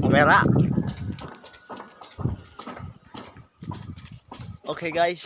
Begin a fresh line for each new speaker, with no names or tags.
Kamera. Oke guys,